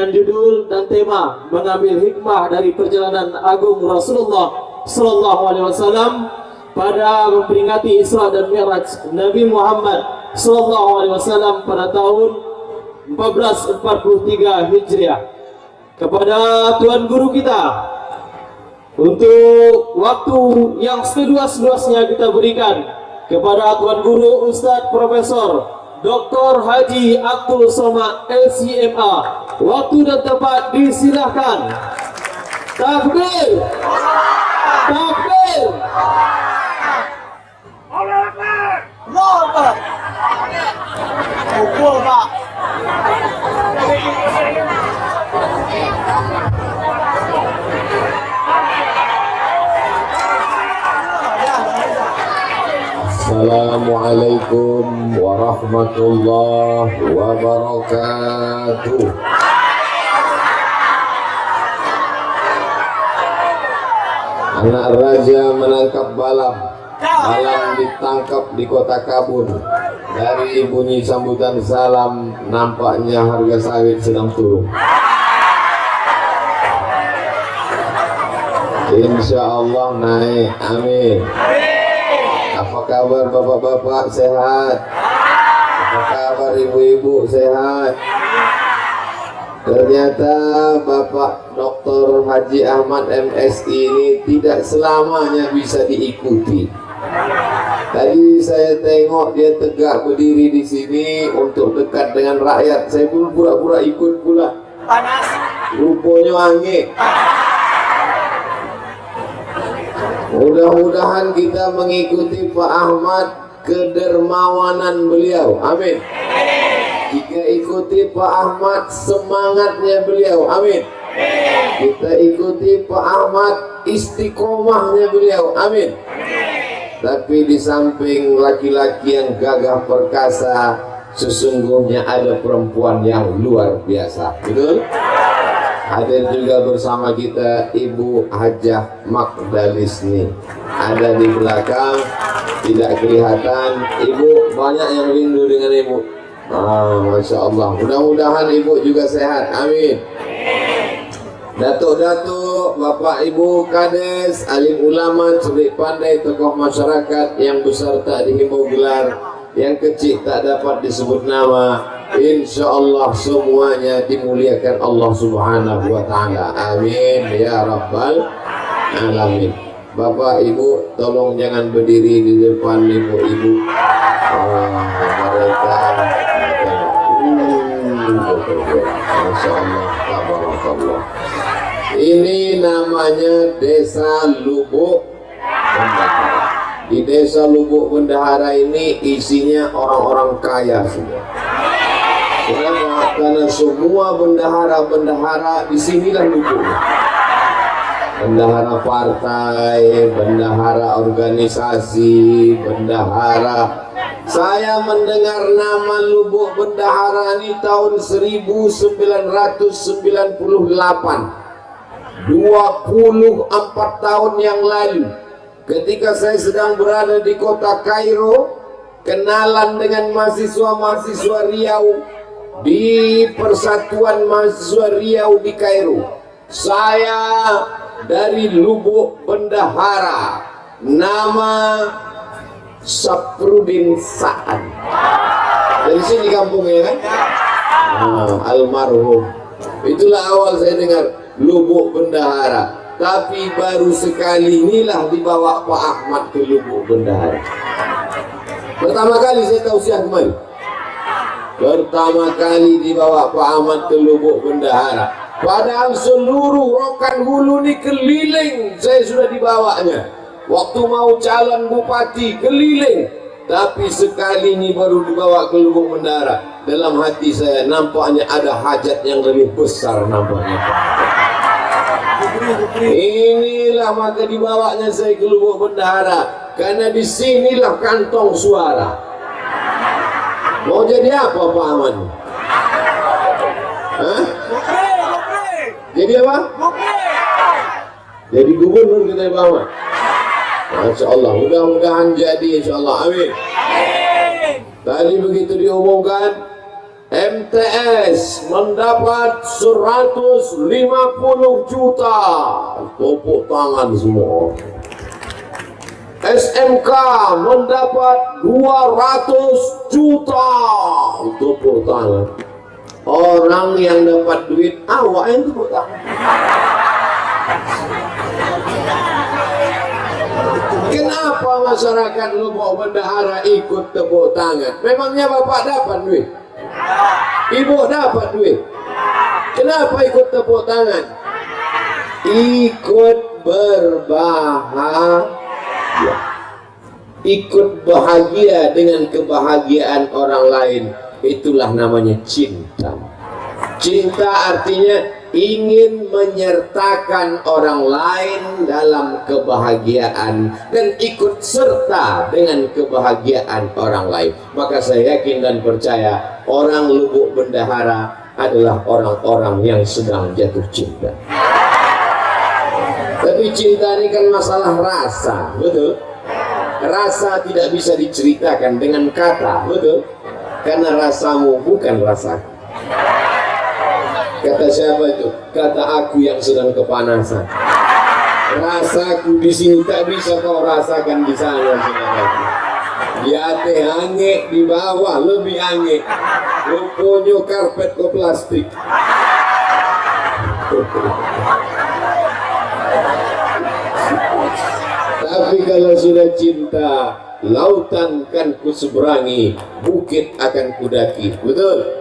dengan judul dan tema mengambil hikmah dari perjalanan agung Rasulullah Sallallahu Alaihi Wasallam pada memperingati Isra dan Mi'raj Nabi Muhammad Sallallahu Alaihi Wasallam pada tahun 1443 Hijriah. Kepada Tuan Guru kita untuk waktu yang seluas-luasnya kita berikan kepada Tuan Guru Ustadz Profesor Dr. Haji Abdul Somad LCMA Waktu dan tempat disilahkan. Takbir. Takbir. Allah Akbar. Allah Akbar. Pukul Pak Assalamualaikum warahmatullahi wabarakatuh. Anak raja menangkap balam. Balam ditangkap di kota Kabul. Dari bunyi sambutan salam Nampaknya harga sawit sedang turun. Insya Allah naik. Amin. apa kabar bapak-bapak sehat? Apa kabar ibu-ibu sehat? Ternyata Bapak Dr. Haji Ahmad MSI ini tidak selamanya bisa diikuti. Tadi saya tengok dia tegak berdiri di sini untuk dekat dengan rakyat. Saya pun pura-pura ikut pula. Panas Rupanya angin. Mudah-mudahan kita mengikuti Pak Ahmad kedermawanan beliau. Amin. Jika ikuti Pak Ahmad semangatnya beliau. Amin. Kita ikuti Pak Ahmad istiqomahnya beliau. Amin. Tapi di samping laki-laki yang gagah perkasa, sesungguhnya ada perempuan yang luar biasa. Betul? Hadir juga bersama kita Ibu Hajah Magdalisni Ada di belakang Tidak kelihatan. Ibu banyak yang rindu dengan Ibu. Ah, Masya Allah. Mudah-mudahan Ibu juga sehat. Amin. Datuk-datuk, Bapak Ibu Kades, alim ulama, cerdik pandai, tokoh masyarakat yang besar tak dihimbau gelar, yang kecil tak dapat disebut nama, Insya Allah semuanya dimuliakan Allah Subhanahu Wa Taala. Amin ya Rabbal Alamin. Bapak Ibu, tolong jangan berdiri di depan ibu-ibu. Oh, mereka, hmm, Allah. Ini namanya Desa Lubuk Bendahara. Di Desa Lubuk Bendahara ini isinya orang-orang kaya semua. Karena semua bendahara-bendahara di sinilah lubuknya. Bendahara partai, bendahara organisasi, bendahara. Saya mendengar nama lubuk bendahara ini tahun 1998. 24 tahun yang lalu ketika saya sedang berada di kota Kairo kenalan dengan mahasiswa-mahasiswa Riau di Persatuan Mahasiswa Riau di Kairo saya dari Lubuk Bendahara nama Saprudin Sa'ad. Dari sini kampungnya kan? Nah, almarhum. Itulah awal saya dengar Lubuk Bendahara. Tapi baru sekali inilah dibawa Pak Ahmad ke Lubuk Bendahara. Pertama kali saya tahu siapa kemarin pertama kali dibawa Pak Ahmad ke Lubuk Bendahara. Padahal seluruh rokan hulu ini keliling saya sudah dibawanya. Waktu mau calon bupati keliling. Tapi sekali ini baru dibawa ke Lubuk Bendahara. Dalam hati saya nampaknya ada hajat yang lebih besar nampaknya. Inilah maka dibawanya saya ke Lubuk Bendahara. Karena di sinilah kantong suara. Mau jadi apa Pak Aman? Jadi apa? Jadi gubernur kita Pak Aman. Masya Allah, mudah-mudahan jadi Insya Allah. Amin. Tadi begitu diumumkan, MTS mendapat 150 juta tepuk tangan semua SMK mendapat 200 juta tepuk tangan orang yang dapat duit awak yang tepuk Kenapa masyarakat Lubuk Bendahara ikut tepuk tangan? Memangnya bapak dapat duit? Ibu dapat duit? Kenapa ikut tepuk tangan? Ikut berbahagia. Ikut bahagia dengan kebahagiaan orang lain. Itulah namanya cinta. Cinta artinya ingin menyertakan orang lain dalam kebahagiaan dan ikut serta dengan kebahagiaan orang lain maka saya yakin dan percaya orang lubuk bendahara adalah orang-orang yang sedang jatuh cinta tapi cinta ini kan masalah rasa betul rasa tidak bisa diceritakan dengan kata betul karena rasamu bukan rasaku Kata siapa itu? Kata aku yang sedang kepanasan. Rasaku di sini tak bisa kau rasakan di sana, saudaraku. Di atas angin, di bawah lebih angin. Rupanya karpet ke plastik. Tapi kalau sudah cinta, lautan kan ku seberangi, bukit akan kudaki. Betul?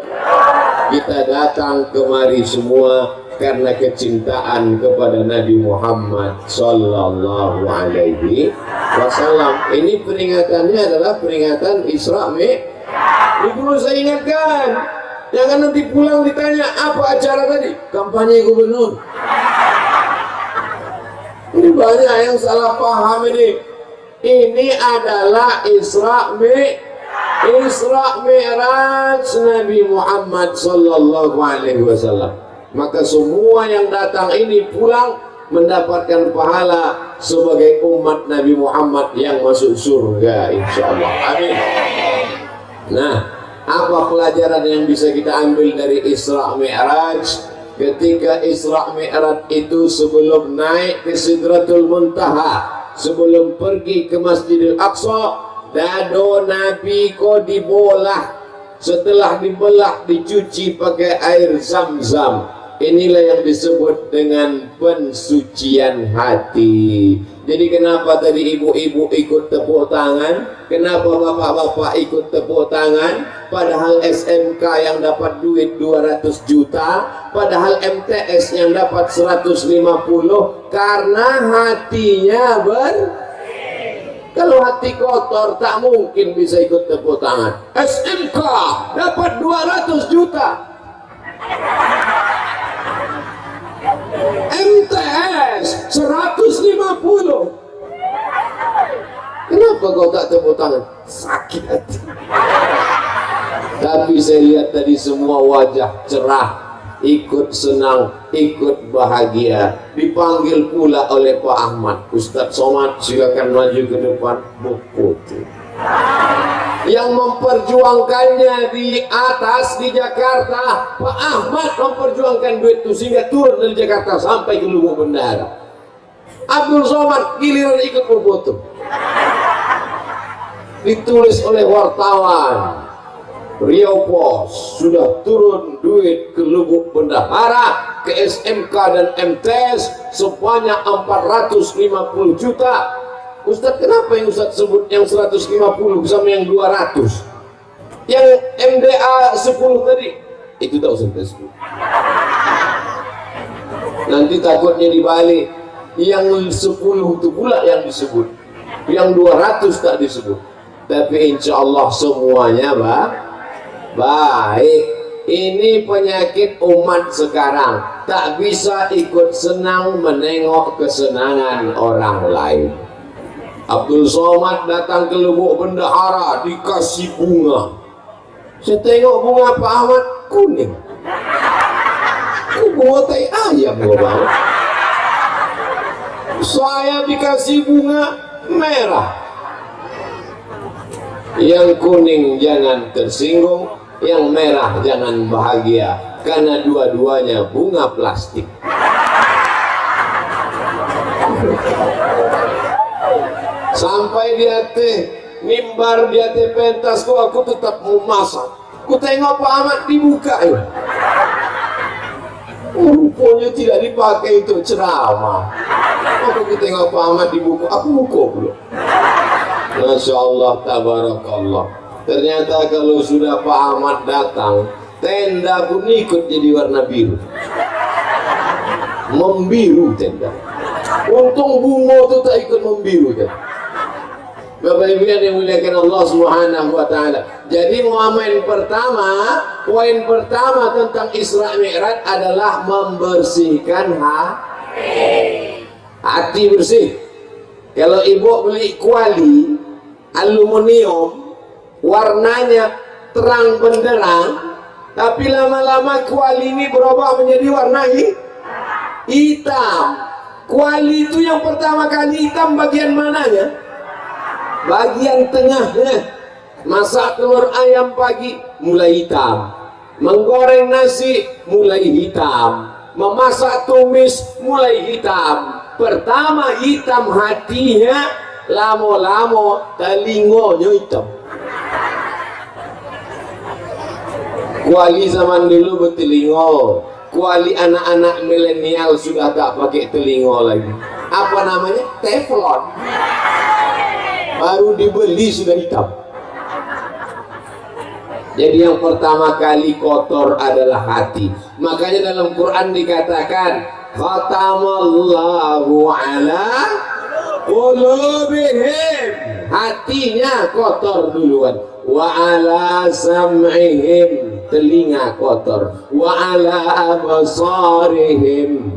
kita datang kemari semua karena kecintaan kepada Nabi Muhammad Sallallahu Alaihi Wasallam. Ini peringatannya adalah peringatan Isra Mi. Ini perlu saya ingatkan. Jangan nanti pulang ditanya apa acara tadi? Kampanye gubernur. Ini banyak yang salah paham ini. Ini adalah Isra Mi Isra Mi'raj Nabi Muhammad sallallahu alaihi wasallam. Maka semua yang datang ini pulang mendapatkan pahala sebagai umat Nabi Muhammad yang masuk surga insyaallah. Amin. Nah, apa pelajaran yang bisa kita ambil dari Isra Mi'raj? Ketika Isra Mi'raj itu sebelum naik ke Sidratul Muntaha, sebelum pergi ke Masjidil Aqsa, dado Nabi kau dibolah. Setelah dibelah dicuci pakai air zam-zam. Inilah yang disebut dengan pensucian hati jadi kenapa tadi ibu-ibu ikut tepuk tangan kenapa bapak-bapak ikut tepuk tangan padahal SMK yang dapat duit 200 juta padahal MTS yang dapat 150 karena hatinya ber kalau hati kotor tak mungkin bisa ikut tepuk tangan. SMK dapat 200 juta. MTS 150. Kenapa kau tak tepuk tangan? Sakit. Tapi saya lihat tadi semua wajah cerah ikut senang, ikut bahagia. Dipanggil pula oleh Pak Ahmad. Ustadz Somad silakan maju ke depan buku Yang memperjuangkannya di atas di Jakarta, Pak Ahmad memperjuangkan duit itu sehingga turun dari Jakarta sampai ke Lubuk Bendara. Abdul Somad giliran ikut berfoto. Ditulis oleh wartawan Riau Pos sudah turun duit ke Lubuk Bendahara ke SMK dan MTS sebanyak 450 juta Ustaz kenapa yang Ustaz sebut yang 150 sama yang 200 yang MDA 10 tadi? Itu tak usah sebut nanti takutnya dibalik. Yang 10 itu pula yang disebut. Yang 200 tak disebut. Tapi insya Allah semuanya Pak Baik, ini penyakit umat sekarang. Tak bisa ikut senang menengok kesenangan orang lain. Abdul Somad datang ke Lubuk Bendahara dikasih bunga. Saya tengok bunga Pak Ahmad kuning. Ini bunga tai ayam bang. Saya dikasih bunga merah. Yang kuning jangan tersinggung, yang merah jangan bahagia karena dua-duanya bunga plastik sampai dia teh mimbar dia teh pentas kok aku tetap mau masak. Ku tengok Pak Ahmad dibuka ya. Rupanya tidak dipakai itu ceramah. Aku tengok Pak Ahmad dibuka aku buka belum. Masya Allah tabarakallah. Ternyata kalau sudah Pak Ahmad datang tenda pun ikut jadi warna biru. Membiru tenda. Untung bunga itu tak ikut membiru kan Bapak Ibu yang dimuliakan Allah Subhanahu wa taala. Jadi momen pertama, poin pertama tentang Isra Mi'raj adalah membersihkan hati. Hati bersih. Kalau ibu beli kuali aluminium warnanya terang benderang, tapi lama-lama kuali ini berubah menjadi warna hitam. Kuali itu yang pertama kali hitam bagian mananya? Bagian tengahnya masak telur ayam pagi mulai hitam. Menggoreng nasi mulai hitam. Memasak tumis mulai hitam. Pertama hitam hatinya lamo-lamo telingonya hitam. Kuali zaman dulu bertelingo kuali anak-anak milenial sudah tak pakai telingo lagi. Apa namanya? Teflon baru dibeli sudah hitam. Jadi yang pertama kali kotor adalah hati. Makanya dalam Quran dikatakan khatamallahu ala qulubihim. Hatinya kotor duluan. Wa ala sam'ihim. Telinga kotor. Wa ala absarihim.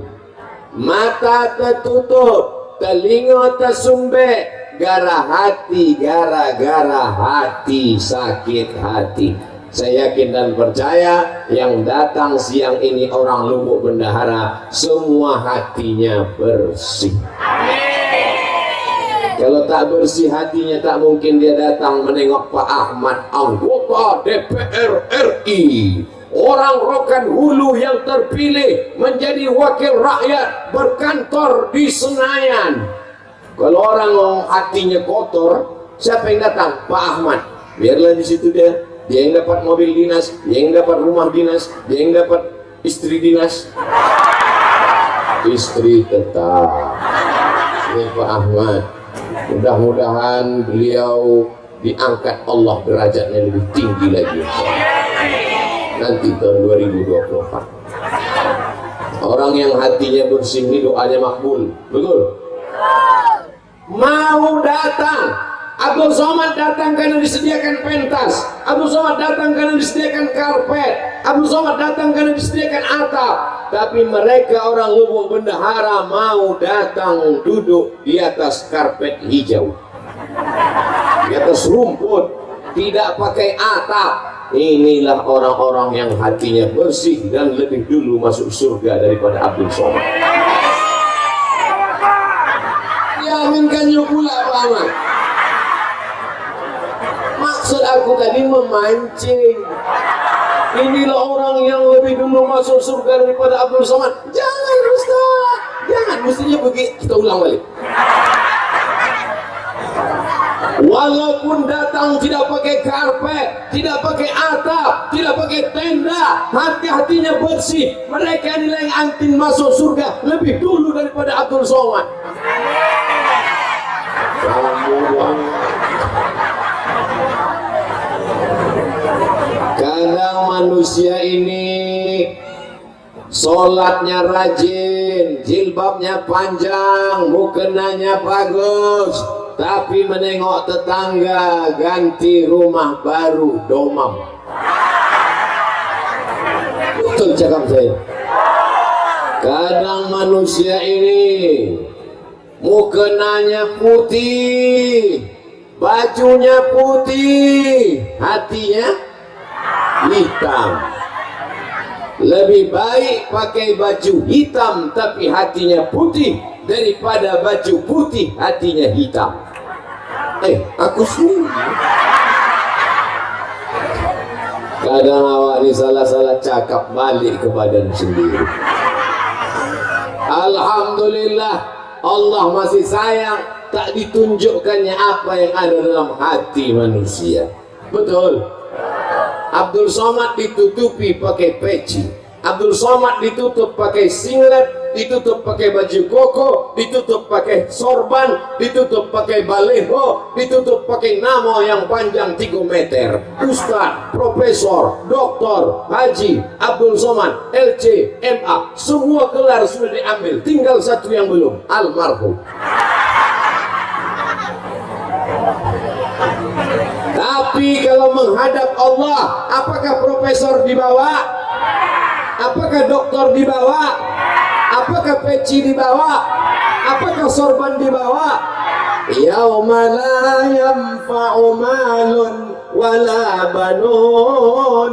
Mata tertutup. Telinga tersumbat gara hati gara-gara hati sakit hati. Saya yakin dan percaya yang datang siang ini orang lubuk bendahara semua hatinya bersih. Kalau tak bersih hatinya tak mungkin dia datang menengok Pak Ahmad anggota DPR RI orang rokan hulu yang terpilih menjadi wakil rakyat berkantor di Senayan kalau orang hatinya kotor, siapa yang datang? Pak Ahmad. Biarlah di situ dia. Dia yang dapat mobil dinas, dia yang dapat rumah dinas, dia yang dapat istri dinas. Istri tetap. Ini Pak Ahmad. Mudah-mudahan beliau diangkat Allah derajatnya lebih tinggi lagi. Nanti tahun 2024. Orang yang hatinya bersih ini doanya makbul. Betul? Mau datang. Abdul Somad datang karena disediakan pentas. Abdul Somad datang karena disediakan karpet. Abdul Somad datang karena disediakan atap. Tapi mereka orang lubuk bendahara mau datang duduk di atas karpet hijau. Di atas rumput. Tidak pakai atap. Inilah orang-orang yang hatinya bersih dan lebih dulu masuk surga daripada Abdul Somad diaminkannya pula Pak Ahmad. Maksud aku tadi memancing. Inilah orang yang lebih dulu masuk surga daripada Abdul Somad. Jangan Ustaz. Jangan. Mestinya begitu kita ulang balik. Walaupun datang tidak pakai karpet, tidak pakai atap, tidak pakai tenda, hati-hatinya bersih. Mereka nilai antin masuk surga lebih dulu daripada Abdul Somad. Kadang manusia ini Sholatnya rajin Jilbabnya panjang Mukenanya bagus Tapi menengok tetangga Ganti rumah baru Domam. Betul cakap saya. Kadang manusia ini mukenanya putih bajunya putih hatinya hitam. Lebih baik pakai baju hitam tapi hatinya putih daripada baju putih hatinya hitam. Eh aku sendiri kadang awak ini salah-salah cakap balik ke badan sendiri. Alhamdulillah Allah masih sayang tak ditunjukkannya apa yang ada dalam hati manusia. Betul. Abdul Somad ditutupi pakai peci. Abdul Somad ditutup pakai singlet ditutup pakai baju koko, ditutup pakai sorban, ditutup pakai baleho, ditutup pakai nama yang panjang 3 meter. Ustaz, profesor, doktor, haji, Abdul Somad, LC, MA, semua gelar sudah diambil. Tinggal satu yang belum, almarhum. Tapi kalau menghadap Allah, apakah profesor dibawa? Apakah doktor dibawa? Apakah peci dibawa? Apakah sorban dibawa? Yauma la yanfa'u malun wala banun.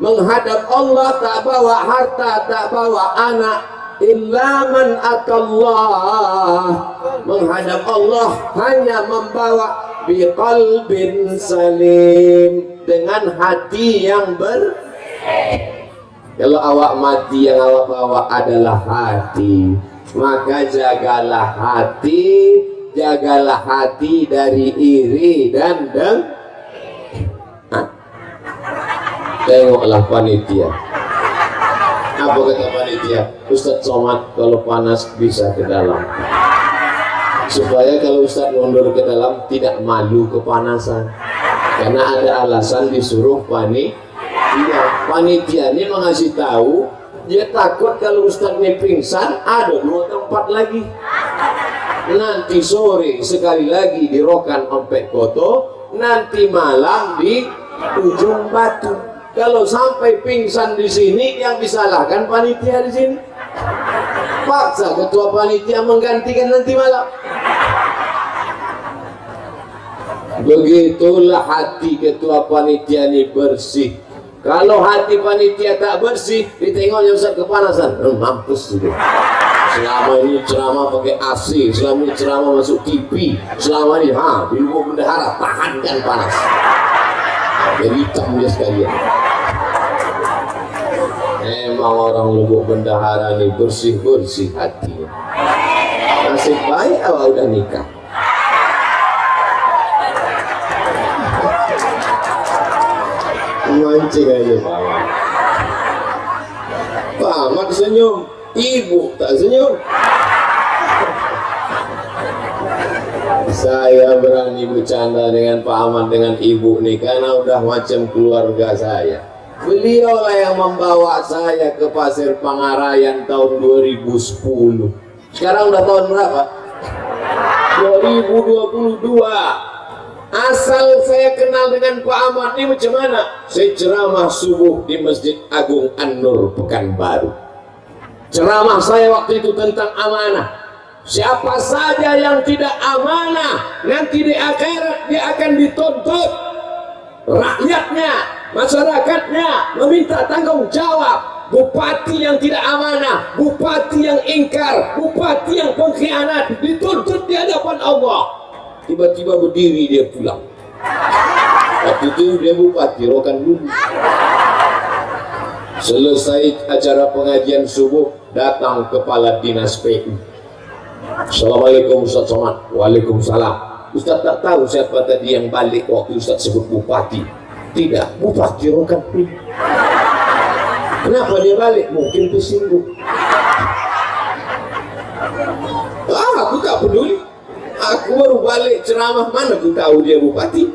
Menghadap Allah tak bawa harta tak bawa anak illa man atallah. Menghadap Allah hanya membawa biqalbin salim. Dengan hati yang ber kalau awak mati yang awak bawa adalah hati. Maka jagalah hati jagalah hati dari iri dan deng. Tengoklah panitia. Apa kata panitia? Ustadz Somad kalau panas bisa ke dalam. Supaya kalau Ustadz mundur ke dalam tidak malu kepanasan. Karena ada alasan disuruh panik Panitia ini mengasih tahu dia takut kalau Ustadz ini pingsan ada dua tempat lagi. Nanti sore sekali lagi di Rokan Ompek Koto nanti malam di ujung batu. Kalau sampai pingsan di sini yang disalahkan panitia di sini. Paksa ketua panitia menggantikan nanti malam. Begitulah hati ketua panitia ini bersih kalau hati panitia tak bersih, ditengoknya Ustaz kepanasan. Hmm, mampus itu. Selama ini ceramah pakai AC, selama ini ceramah masuk TV, selama ini ha, di luar bendahara, tahankan panas. Jadi hitam dia sekalian. Memang orang lubuk bendahara ini bersih-bersih hatinya. Nasib baik awal udah nikah. Mancing aja Pak Ahmad senyum. Ibu tak senyum. Saya berani bercanda dengan Pak Ahmad dengan ibu nih karena udah macam keluarga saya. Beliau lah yang membawa saya ke Pasir Pangarayan tahun 2010 sekarang udah tahun berapa? 2022 Asal saya kenal dengan Pak Ahmad ini macam mana? Saya ceramah subuh di Masjid Agung An-Nur Pekanbaru. Ceramah saya waktu itu tentang amanah. Siapa saja yang tidak amanah, nanti di akhirat dia akan dituntut. Rakyatnya, masyarakatnya meminta tanggung jawab. Bupati yang tidak amanah, bupati yang ingkar, bupati yang pengkhianat dituntut di hadapan Allah tiba-tiba berdiri dia pulang. Waktu itu dia bupati rokan dulu selesai acara pengajian subuh datang kepala dinas PU Assalamualaikum Ustaz Somad. Waalaikumsalam. Ustaz tak tahu siapa tadi yang balik waktu Ustaz sebut bupati. Tidak bupati rokan dulu kenapa dia balik? Mungkin tersinggung. Ah aku tak peduli aku baru balik ceramah mana aku tahu dia bupati?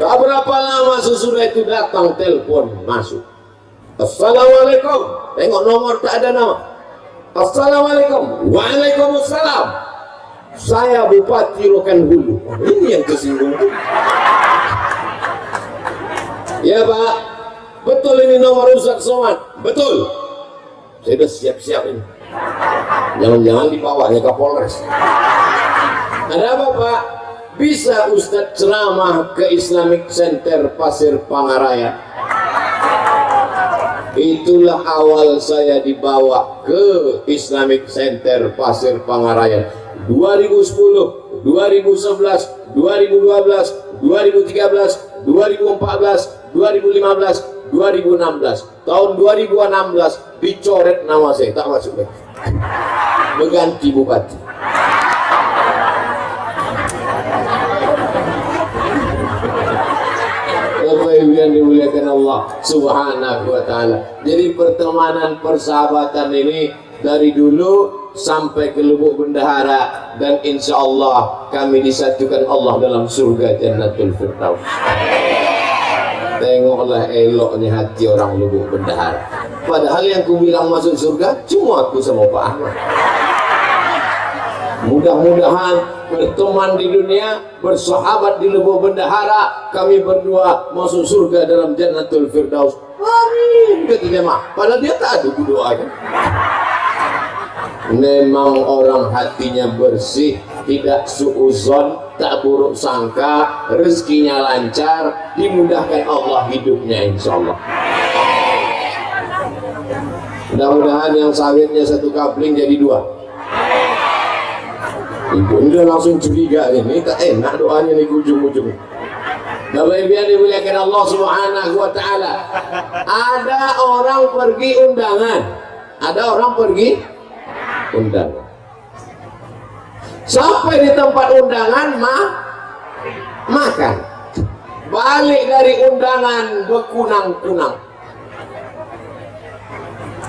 Tak berapa lama sesudah itu datang telepon masuk. Assalamualaikum. Tengok nomor tak ada nama. Assalamualaikum. Waalaikumsalam. Saya Bupati Rokan Hulu oh, ini yang tersinggung. Ya Pak. Betul ini nomor Ustaz Somad. Betul. Saya sudah siap-siap ini jangan-jangan dibawanya ke Polres. Ada apa Pak? bisa Ustadz ceramah ke Islamic Center Pasir Pangaraya? Itulah awal saya dibawa ke Islamic Center Pasir Pangaraya. 2010 2011 2012 2013 2014 2015 2016 tahun 2016 dicoret nama saya. Tak masuk berganti bupati Bapak yang dimuliakan Allah Subhanahu wa taala. Jadi pertemanan persahabatan ini dari dulu sampai ke lubuk bendahara dan insya Allah kami disatukan Allah dalam surga Jannatul Firdaus. Tengoklah eloknya hati orang lubuk bendahara. Padahal yang ku bilang masuk surga cuma aku sama Pak Ahmad. Mudah-mudahan berteman di dunia, bersahabat di lubuk bendahara, kami berdua masuk surga dalam Jannatul Firdaus. Amin. Kata jemaah. Padahal dia tak ada doanya. Memang orang hatinya bersih, tidak suuzon, tak buruk sangka, rezekinya lancar, dimudahkan Allah hidupnya insya Allah. Mudah-mudahan yang sawitnya satu kapling jadi dua. Ibu udah langsung curiga ini tak enak doanya nih ujung-ujung. Bapak Ibu yang dimuliakan Allah Subhanahu wa taala. Ada orang pergi undangan. Ada orang pergi undangan. Sampai di tempat undangan mah makan. Balik dari undangan berkunang-kunang.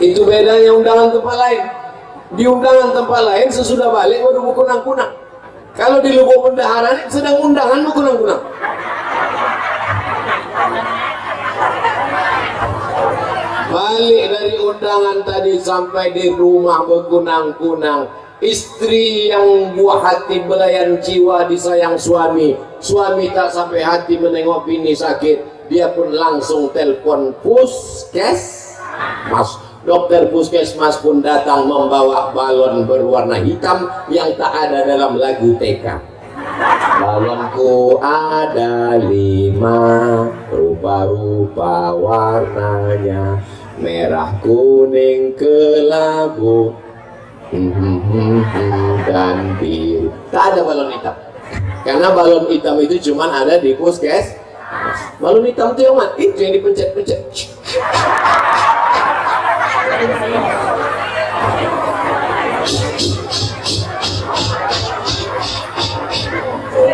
Itu bedanya undangan tempat lain di undangan tempat lain sesudah balik baru berkunang-kunang kalau di lubuk bendahara ini sedang undangan berkunang-kunang balik dari undangan tadi sampai di rumah berkunang-kunang istri yang buah hati belayan jiwa disayang suami. Suami tak sampai hati menengok bini sakit. Dia pun langsung telpon puskes mas Dokter puskesmas pun datang membawa balon berwarna hitam yang tak ada dalam lagu TK. Balonku ada lima rupa-rupa warnanya. Merah kuning kelabu dan biru. Tak ada balon hitam. Karena balon hitam itu cuma ada di puskes. Balon hitam itu yang mana? Itu yang dipencet-pencet.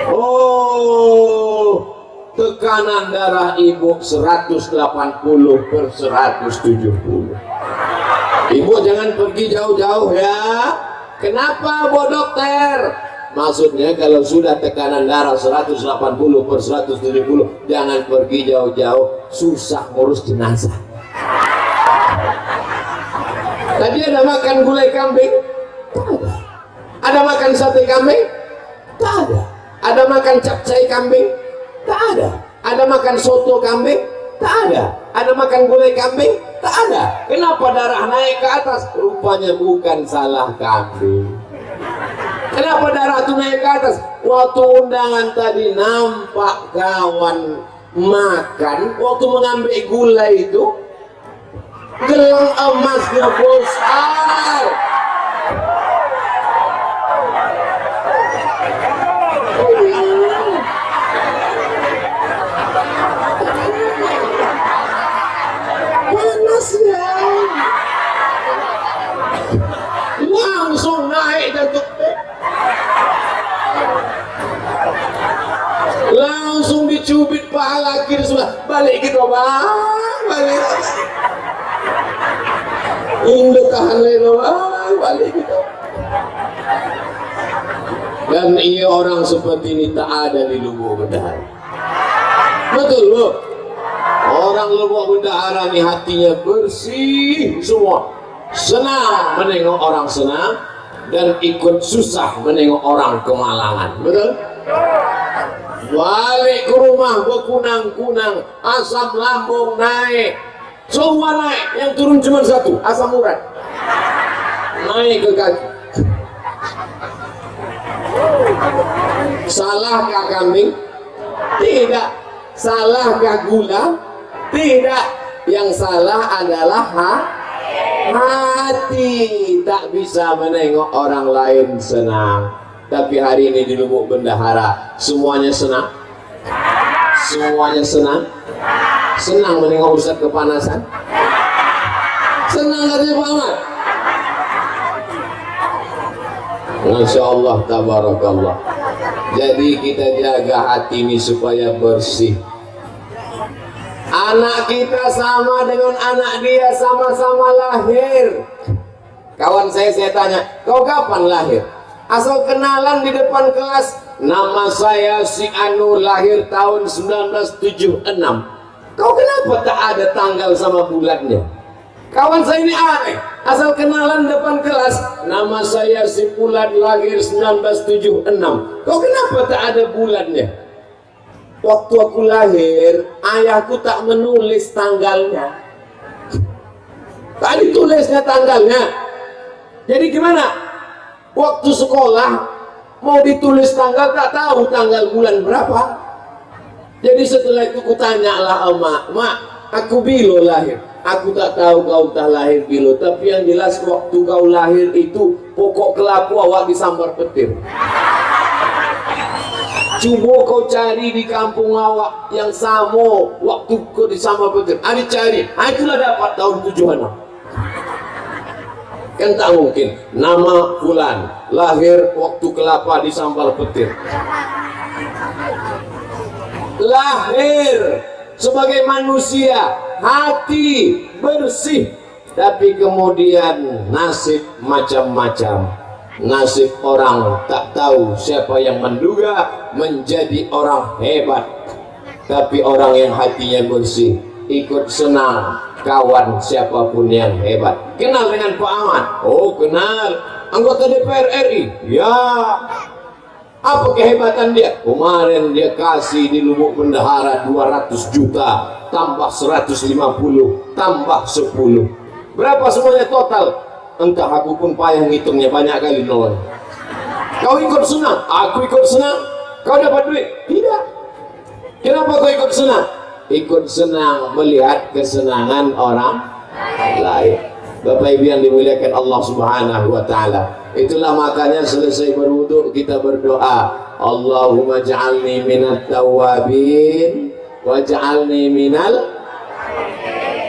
Oh, tekanan darah ibu 180 per 170. Ibu jangan pergi jauh-jauh ya. Kenapa, Bu Dokter? Maksudnya kalau sudah tekanan darah 180 per 170 jangan pergi jauh-jauh susah ngurus jenazah Tadi ada makan gulai kambing? Tak ada. Makan sate kambing? Tak ada. Makan capcay kambing? Tak ada. Makan soto kambing? Ada. Ada makan gulai kambing? Tak ada. Kenapa darah naik ke atas? Rupanya bukan salah kambing. Kenapa darah itu naik ke atas? Waktu undangan tadi nampak kawan makan, waktu mengambil gulai itu, gelang emasnya besar panas ya langsung naik datuk langsung dicubit pahala kiri sudah balik gitu bang. Balik. Induk leno ah balik gitu dan iya orang seperti ini tak ada di lubuk bendahara. Betul bu? Orang lubuk bendahara ini hatinya bersih semua. Senang menengok orang senang dan ikut susah menengok orang kemalangan betul balik ke rumah berkunang-kunang asam lambung naik semua naik, yang turun cuma satu, asam urat. Naik ke kaki. Salahkah kambing? Tidak. Salahkah gula? Tidak. Yang salah adalah ha? Hati. Tak bisa menengok orang lain senang. Tapi hari ini di lubuk bendahara, semuanya senang. Semuanya senang senang menengok Ustaz kepanasan senang katanya Pak Ahmad Masya Allah tabarakallah jadi kita jaga hati ini supaya bersih anak kita sama dengan anak dia sama-sama lahir. Kawan saya saya tanya kau kapan lahir? Asal kenalan di depan kelas. Nama saya si Anu lahir tahun 1976 kau kenapa tak ada tanggal sama bulannya? Kawan saya ini aneh. Asal kenalan depan kelas nama saya si Fulan lahir 1976 kau kenapa tak ada bulannya waktu aku lahir ayahku tak menulis tanggalnya. Tak ditulisnya tanggalnya. Jadi gimana? Waktu sekolah mau ditulis tanggal tak tahu tanggal bulan berapa. Jadi setelah itu kutanya lah emak mak aku bilo lahir. Aku tak tahu kau tak lahir bilo tapi yang jelas waktu kau lahir itu pokok kelaku awak disambar petir Coba kau cari di kampung awak yang sama waktu kau di sama petir. Ada cari, ah, itulah dapat tahun tujuan. Kan tak mungkin nama Fulan lahir waktu kelapa di sambal petir. Lahir sebagai manusia, hati bersih, tapi kemudian nasib macam-macam nasib orang tak tahu siapa yang menduga menjadi orang hebat. Tapi orang yang hatinya bersih ikut senang kawan siapa pun yang hebat. Kenal dengan Pak Ahmad? Oh kenal. Anggota DPR RI ya. Apa kehebatan dia? Kemarin dia kasih di Lubuk Bendahara 200 juta tambah 150 tambah 10 berapa semuanya total entah aku pun payah ngitungnya banyak kali nol kau ikut senang? Aku ikut senang. Kau dapat duit? Tidak. Kenapa kau ikut senang? Ikut senang melihat kesenangan orang lain. Bapak Ibu yang dimuliakan Allah Subhanahu wa taala. Itulah makanya selesai berwudu kita berdoa, Allahumma ja'alni minat tawabin waj'alni minal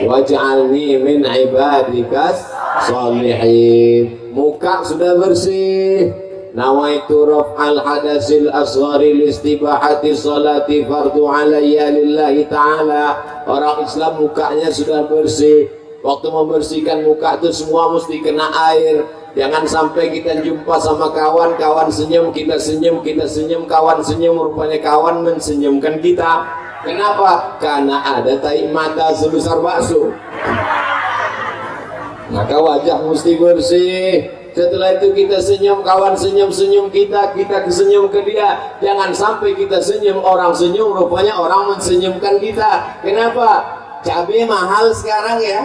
waj'alni min ibadikas salihin. Muka sudah bersih. Nawaitu raf'al hadasil asghari listibahati salati fardu alayya lillahi ta'ala. Orang Islam mukanya sudah bersih. Waktu membersihkan muka itu semua mesti kena air. Jangan sampai kita jumpa sama kawan kawan senyum kita senyum kita senyum kawan senyum rupanya kawan mensenyumkan kita. Kenapa? karena ada tai mata sebesar bakso maka wajah mesti bersih. Setelah itu kita senyum kawan senyum-senyum kita kita senyum ke dia. Jangan sampai kita senyum orang senyum rupanya orang mensenyumkan kita. Kenapa? Cabai mahal sekarang ya.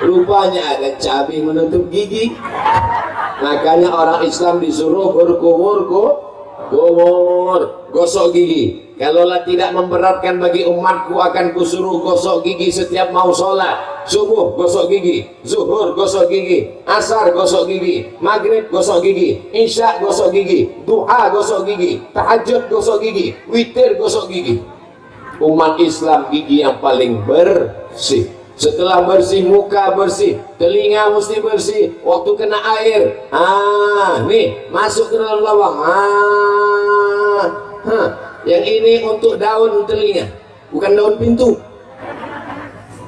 Rupanya ada cabai menutup gigi. Makanya orang Islam disuruh berkumur kumur gosok gigi Kalaulah tidak memberatkan bagi umatku akan kusuruh gosok gigi setiap mau sholat. Subuh gosok gigi, zuhur gosok gigi, asar gosok gigi, maghrib gosok gigi, isya gosok gigi, duha gosok gigi, tahajud gosok gigi, witir gosok gigi. Umat Islam gigi yang paling bersih. Setelah bersih muka bersih, telinga mesti bersih. Waktu kena air, ah, nih masuk ke dalam lawang. Ah, huh yang ini untuk daun telinga bukan daun pintu.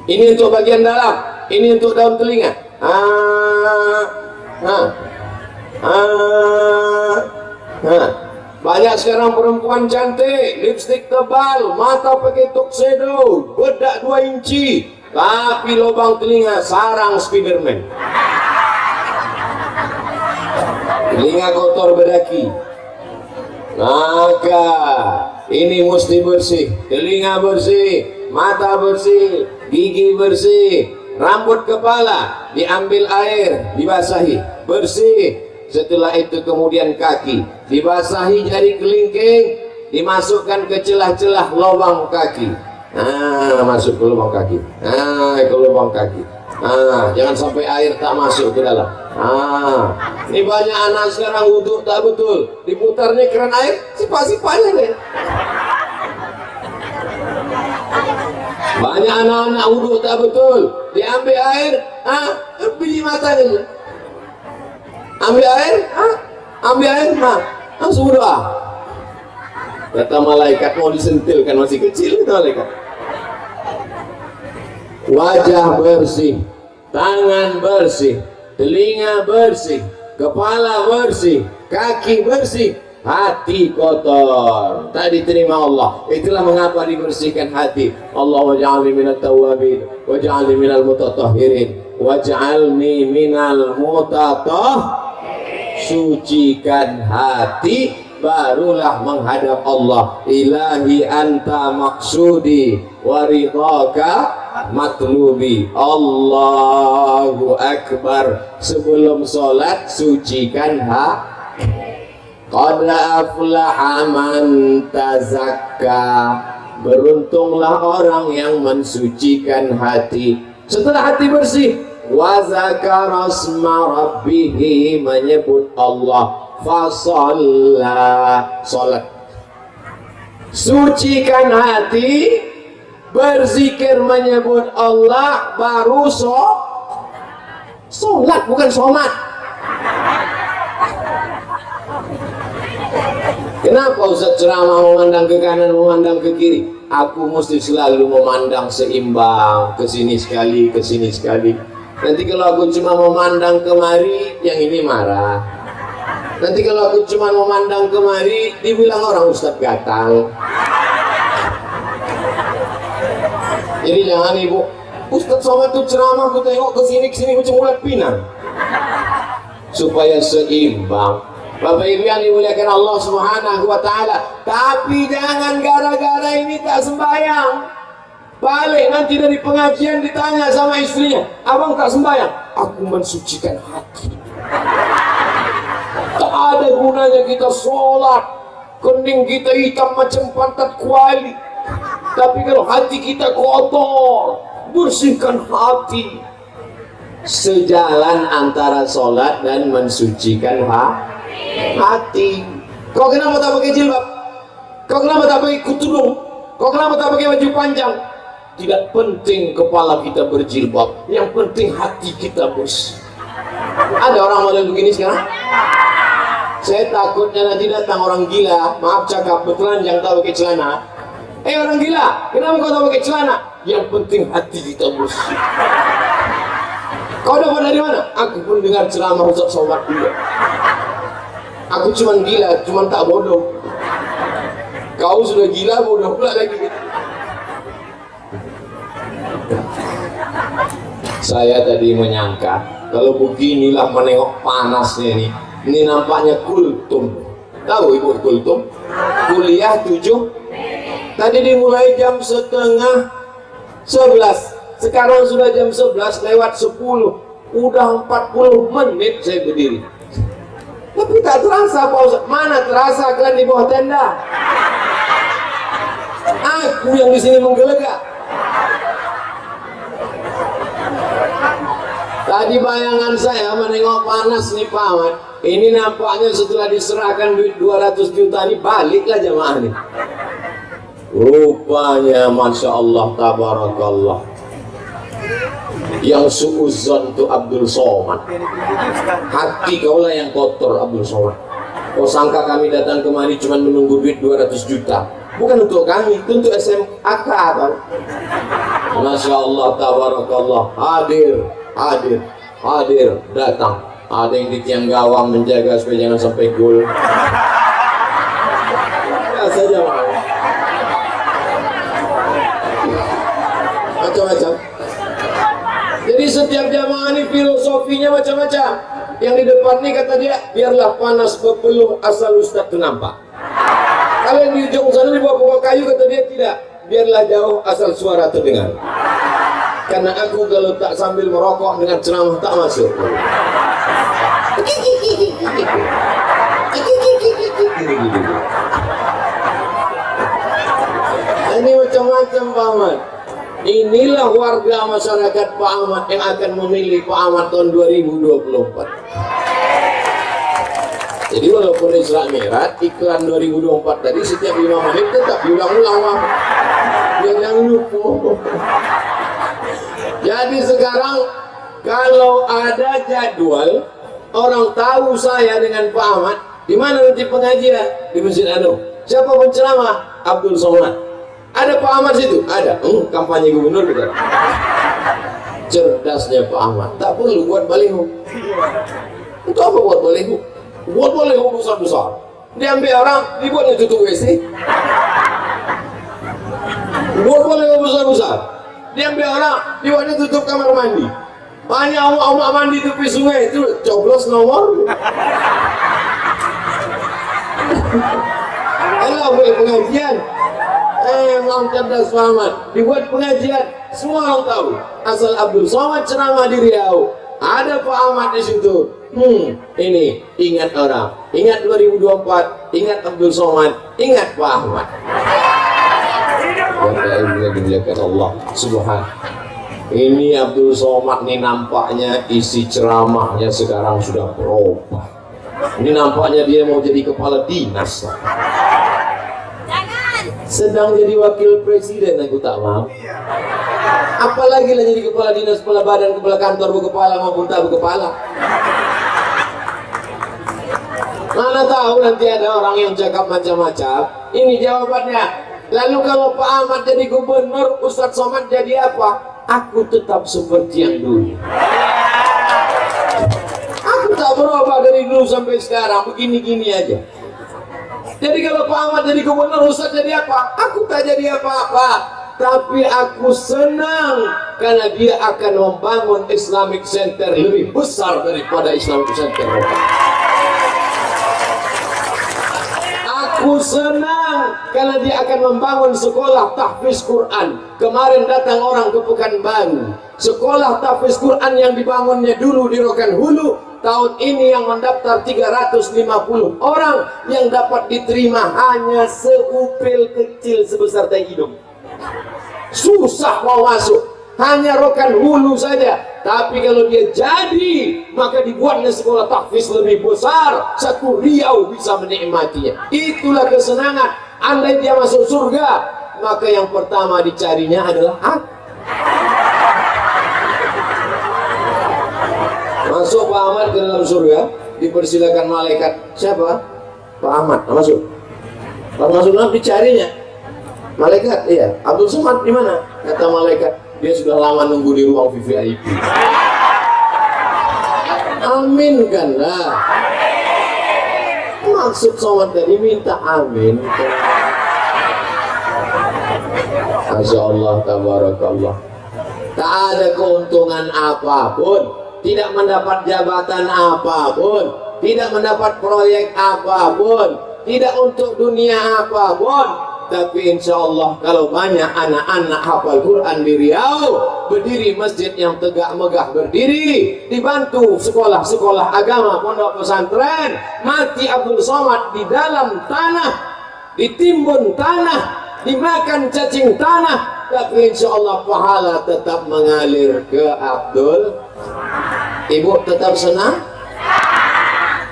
Ini untuk bagian dalam ini untuk daun telinga. Ah, ah, ah, ah. banyak sekarang perempuan cantik lipstick tebal mata pakai tuxedo bedak 2 inci. Tapi lubang telinga sarang spiderman. Telinga kotor bedaki maka ini mesti bersih. Telinga bersih. Mata bersih. Gigi bersih. Rambut kepala diambil air dibasahi. Bersih. Setelah itu kemudian kaki dibasahi jari kelingking. Dimasukkan ke celah-celah lubang kaki. Nah masuk ke lubang kaki. Nah ke lubang kaki nah jangan sampai air tak masuk ke dalam. Ah, ini banyak anak sekarang wudhu tak betul. Diputarnya keran air, sifat-sifatnya deh. banyak anak-anak wudhu tak betul. Diambil air ah biji mata dia. Ambil air ah ambil air ah langsung ah kata malaikat mau disentilkan masih kecil itu malaikat wajah bersih tangan bersih telinga bersih kepala bersih kaki bersih hati kotor. Tak diterima Allah. Itulah mengapa dibersihkan hati. Allah waj'alni minat tawabin waj'alni minal mutatahhirin waj'alni minal mutatah sucikan hati barulah menghadap Allah. Ilahi anta maksudi waridhaka matlubi. Allahu Akbar. Sebelum sholat sucikan hati. Qad aflaha Beruntunglah orang yang mensucikan hati. Setelah hati bersih. Wa zakara rabbihi Menyebut Allah Fasalla Salat Sucikan hati Berzikir menyebut Allah Baru so Salat bukan somat Kenapa Ustaz ceramah memandang ke kanan, memandang ke kiri? Aku mesti selalu memandang seimbang, ke sini sekali, ke sini sekali. Nanti kalau aku cuma memandang kemari, yang ini marah. Nanti kalau aku cuma memandang kemari, dibilang orang Ustaz gatal. Jadi jangan ibu, Ustaz sama itu ceramah, aku tengok ke sini, ke sini macam ulat pinang. Supaya seimbang Bapak Ibu yang dimuliakan Allah Subhanahu wa taala. Tapi jangan gara-gara ini tak sembahyang. Balik nanti dari pengajian ditanya sama istrinya, "Abang tak sembahyang?" Aku mensucikan hati. Tak ada gunanya kita sholat, kening kita hitam macam pantat kuali. Tapi kalau hati kita kotor, bersihkan hati. Sejalan antara sholat dan mensucikan hati. Kau kenapa tak pakai jilbab? Kau kenapa tak pakai kutudung kau kenapa tak pakai baju panjang? Tidak penting kepala kita berjilbab. Yang penting hati kita bos ada orang model begini sekarang saya takutnya nanti datang orang gila. Maaf cakap yang tak pakai celana. Eh orang gila kenapa kau tak pakai celana? Yang penting hati kita bos kau dapat dari mana? aku pun dengar ceramah Ustaz Somad juga aku cuma gila cuma tak bodoh. Kau sudah gila bodoh pula lagi. Saya tadi menyangka kalau beginilah menengok panasnya ini ini nampaknya kultum tahu ibu kultum kuliah tujuh tadi dimulai jam setengah sebelas sekarang sudah jam sebelas lewat sepuluh udah empat puluh menit saya berdiri tapi tak terasa Pak. Mana terasa kalian di bawah tenda? Aku yang di sini menggelegak. Tadi bayangan saya menengok panas nih Pak Ahmad. Ini nampaknya setelah diserahkan duit 200 juta ini baliklah jamaah nih. Rupanya Masya Allah Tabarakallah. Yang suuzon itu Abdul Somad. Hati kaulah yang kotor Abdul Somad. Kau sangka kami datang kemari cuma menunggu duit 200 juta? Bukan untuk kami itu untuk SMAK Masya Allah tabarakallah. Hadir hadir hadir datang ada yang di tiang gawang menjaga supaya jangan sampai gol macam-macam jadi setiap jamaah ini filosofinya macam-macam. Yang di depan ini kata dia, biarlah panas berpeluh asal Ustaz itu nampak. Kalau di ujung sana di bawah pokok kayu kata dia tidak, biarlah jauh asal suara terdengar. Karena aku kalau tak sambil merokok dengan ceramah tak masuk. Ini macam-macam Pak Ahmad. Inilah warga masyarakat Pak Ahmad yang akan memilih Pak Ahmad tahun 2024. Jadi walaupun Isra Mi'raj iklan 2024 tadi setiap lima menit tetap diulang-ulang Jangan lupa. Jadi sekarang kalau ada jadwal orang tahu saya dengan Pak Ahmad di mana nanti pengajian di Masjid Anu. Siapa penceramah? Abdul Somad. Ada Pak Ahmad situ? Ada. Hmm, kampanye gubernur bukan? Cerdasnya Pak Ahmad. Tak perlu buat baliho. Itu apa buat baliho? Buat baliho besar-besar. Diambil orang, dibuatnya tutup WC. Buat baliho besar-besar. Diambil orang, dibuatnya tutup kamar mandi. Banyak omak-omak mandi tepi sungai itu coblos nomor. Kalau boleh pengajian, eh Imam Cerdas Muhammad dibuat pengajian, semua orang tahu. Asal Abdul Somad ceramah di Riau, ada Pak Ahmad di situ. Hmm, ini ingat orang, ingat 2024, ingat Abdul Somad, ingat Pak Ahmad. Yang dimuliakan Allah Subhanahu ini Abdul Somad nih nampaknya isi ceramahnya sekarang sudah berubah. Ini nampaknya dia mau jadi kepala dinas. Sedang jadi wakil presiden aku tak mau. Apalagi lah jadi kepala dinas kepala badan kepala kantor kepala maupun tak kepala. Mana tahu nanti ada orang yang cakap macam-macam. Ini jawabannya lalu kalau Pak Ahmad jadi gubernur Ustadz Somad jadi apa? Aku tetap seperti yang dulu. Aku tak berubah dari dulu sampai sekarang. Begini-gini aja. Jadi kalau Pak Ahmad jadi gubernur Ustaz jadi apa? aku tak jadi apa-apa. Tapi aku senang karena dia akan membangun Islamic Center lebih besar daripada Islamic Center aku senang karena dia akan membangun sekolah tahfiz Quran. Kemarin datang orang ke Pekanbaru. Sekolah tahfiz Quran yang dibangunnya dulu di Rokan Hulu tahun ini yang mendaftar 350 orang yang dapat diterima hanya seupil kecil sebesar teh hidung. Susah mau masuk hanya rokan hulu saja. Tapi kalau dia jadi maka dibuatnya sekolah tahfiz lebih besar. Satu riau bisa menikmatinya. Itulah kesenangan. Andai dia masuk surga maka yang pertama dicarinya adalah hak. Masuk Pak Ahmad ke dalam surga dipersilakan malaikat. Siapa? Pak Ahmad masuk. Pak masuk dicarinya. Malaikat iya. Abdul Somad di mana? Kata malaikat dia sudah lama nunggu di ruang VVIP amin kan? Lah maksud somat tadi minta amin. Masya Allah tabarakallah. Tak ada keuntungan apa pun tidak mendapat jabatan apa pun tidak mendapat proyek apa pun tidak untuk dunia apa pun tapi insya Allah kalau banyak anak-anak hafal Quran di Riau berdiri masjid yang tegak megah berdiri dibantu sekolah-sekolah agama pondok pesantren mati Abdul Somad di dalam tanah ditimbun tanah dimakan cacing tanah tapi insya Allah pahala tetap mengalir ke Abdul. Ibu tetap senang?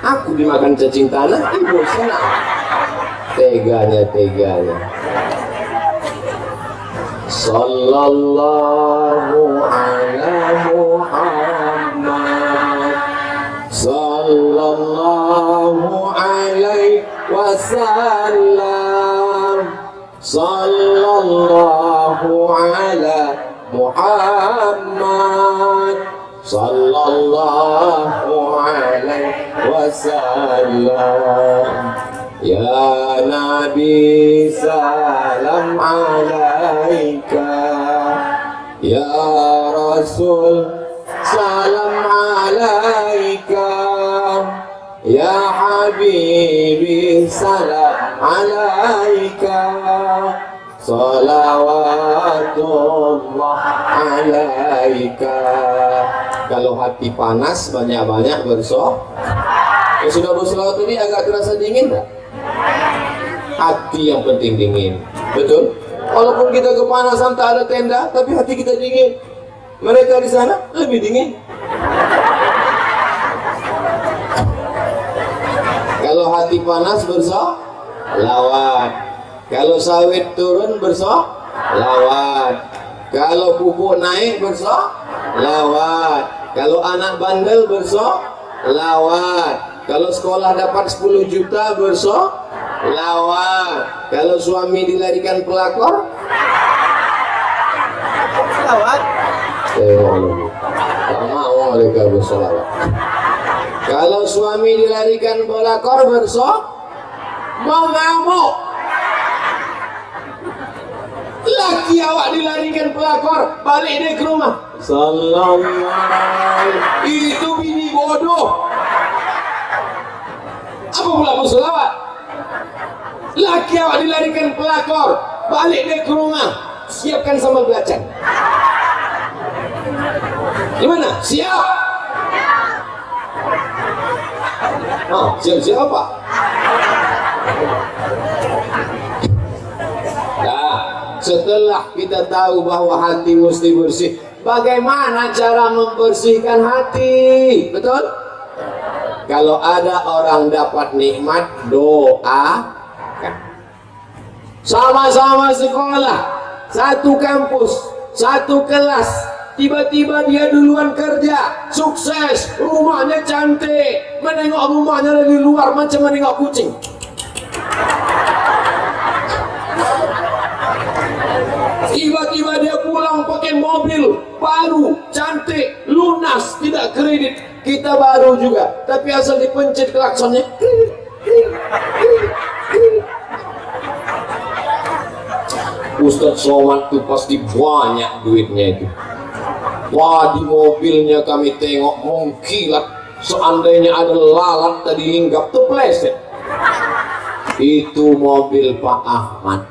Aku dimakan cacing tanah ibu senang teganya teganya. Sallallahu ala Muhammad. Sallallahu alaihi wasallam. Sallallahu ala Muhammad. Sallallahu alaihi wasallam Ya Nabi salam alaika. Ya Rasul salam alaika. Ya Habibi salam alaika. Salawatullah alaika. Kalau hati panas banyak-banyak bersoh Ya sudah bersolawat ini agak terasa dingin tak? Hati yang penting dingin. Betul? Walaupun kita kepanasan tak ada tenda tapi hati kita dingin. Mereka di sana lebih dingin. Kalau hati panas bersok lawat. Kalau sawit turun bersok lawat. Kalau pupuk naik bersok lawat. Kalau anak bandel bersok lawat kalau sekolah dapat 10 juta bersok lawat kalau suami dilarikan pelakor Lawat. eh mereka bersolawat kalau suami dilarikan pelakor bersok mau ngamuk. Laki awak dilarikan pelakor balik dia ke rumah. Sallallahu itu bini bodoh apa pula bersolawat laki awak dilarikan pelakor balik dia ke rumah. Siapkan sambal belacan. Gimana siap. Ah siap siap apa? Nah, setelah kita tahu bahwa hati mesti bersih, bagaimana cara membersihkan hati? Betul? Kalau ada orang dapat nikmat, doakan. Sama-sama sekolah, satu kampus, satu kelas, tiba-tiba dia duluan kerja, sukses, rumahnya cantik, menengok rumahnya dari luar macam menengok kucing. Tiba-tiba dia pulang pakai mobil baru, cantik, lunas, tidak kredit. Kita baru juga, tapi asal dipencet klaksonnya. Ustadz Somad itu pasti banyak duitnya itu. Wah di mobilnya kami tengok mengkilat. Seandainya ada lalat tadi hinggap tuh pleset. Itu mobil Pak Ahmad.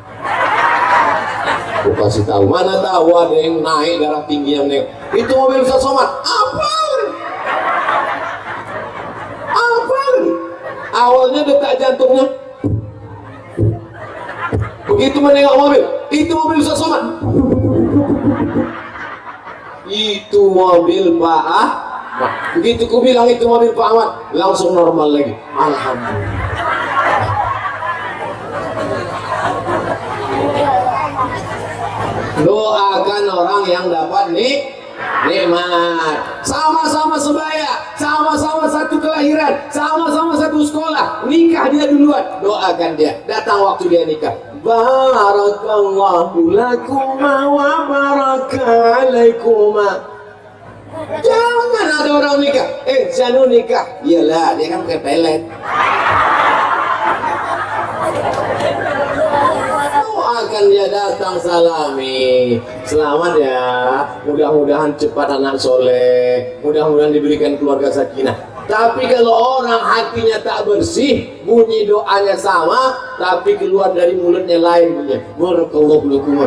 Aku kasih tahu mana tahu ada yang naik darah tinggi yang naik. Itu mobil Ustaz Somad. Apa? Awalnya detak jantungnya. Begitu menengok mobil, itu mobil Ustaz Somad. Itu mobil Pak Ahmad. Begitu ku bilang itu mobil Pak Ahmad, langsung normal lagi. Alhamdulillah. doakan orang yang dapat nik nikmat sama-sama sebaya sama-sama satu kelahiran sama-sama satu sekolah. Nikah dia duluan. Doakan dia. Datang waktu dia nikah. Barakallahu lakuma wa baraka alaikuma jangan ada orang nikah. Eh Janu nikah. Iyalah dia kan pakai pelet doakan dia datang salami. Selamat ya. Mudah-mudahan cepat anak soleh. Mudah-mudahan diberikan keluarga sakinah. Tapi kalau orang hatinya tak bersih bunyi doanya sama tapi keluar dari mulutnya lain bunyinya barakallahu lakum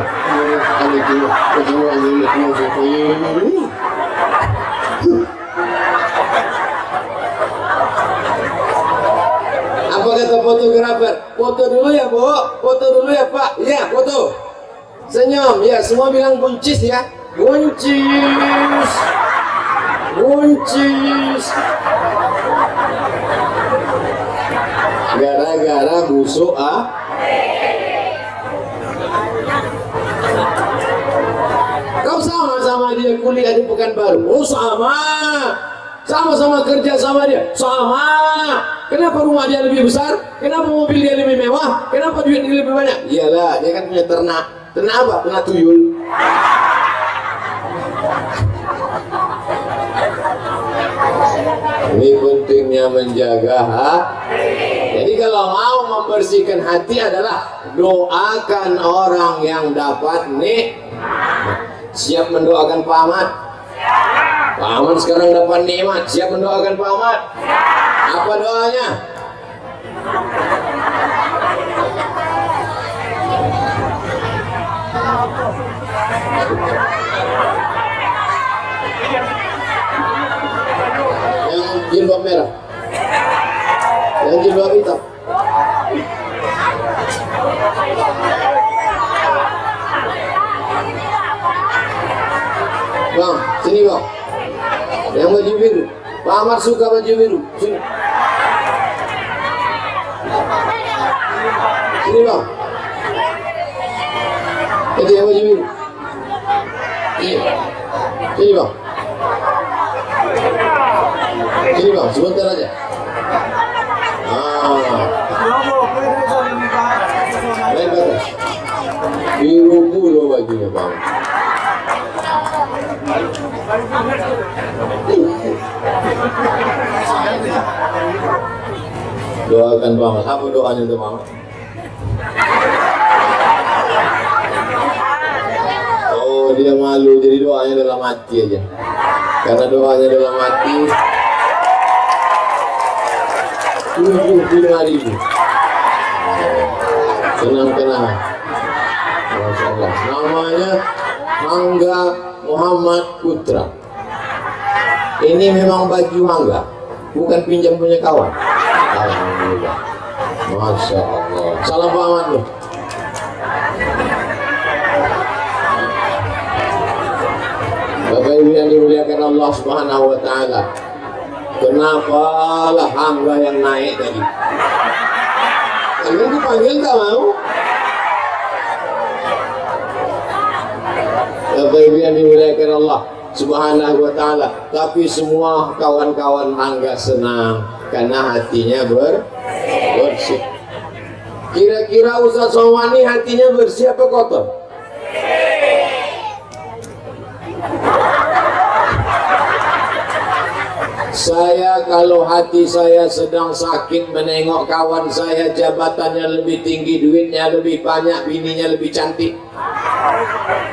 apa kata fotografer. Foto dulu ya bu. Foto dulu ya pak. Ya foto. Senyum. Ya semua bilang buncis ya. Buncis. Buncis. Gara-gara busuk ah. Kau sama sama dia kuliah di Pekanbaru? Oh sama. Sama-sama kerja sama dia? Sama kenapa rumah dia lebih besar? Kenapa mobil dia lebih mewah? Kenapa duit dia lebih banyak? Iyalah dia kan punya ternak. Ternak apa? Ternak tuyul. Ini pentingnya menjaga hati jadi kalau mau membersihkan hati adalah doakan orang yang dapat nih. Siap mendoakan Pak Ahmad. Pak Ahmad sekarang dapat nikmat. Siap mendoakan Pak Ahmad apa doanya yang jilbab merah yang jilbab hitam Bang, sini bang. Yang baju biru. Ahmad suka baju biru. Sini. Sini bang. Itu yang baju biru. Ini. Sini bang. Sini bang, sebentar aja. Ah, lain ke atas. Biru pula bajunya bang. Doakan bang. Apa doanya untuk bang? Oh dia malu jadi doanya dalam hati aja. Karena doanya dalam hati tujuh puluh. Tenang tenang. Masya Allah. Namanya Hangga Muhammad Putra. Ini memang baju Hangga, bukan pinjam punya kawan. Alhamdulillah. Masya Allah. Salam Pak Ahmad loh. Bapak Ibu yang dimuliakan Allah Subhanahu wa taala. Kenapa lah hangga yang naik tadi? Kalian dipanggil tak mau? Yang dimuliakan Allah Subhanahu wa taala. Tapi semua kawan-kawan hangga senang karena hatinya ber bersih. Kira-kira Ustaz Somani hatinya bersih apa kotor? Saya kalau hati saya sedang sakit menengok kawan saya jabatannya lebih tinggi, duitnya lebih banyak, bininya lebih cantik.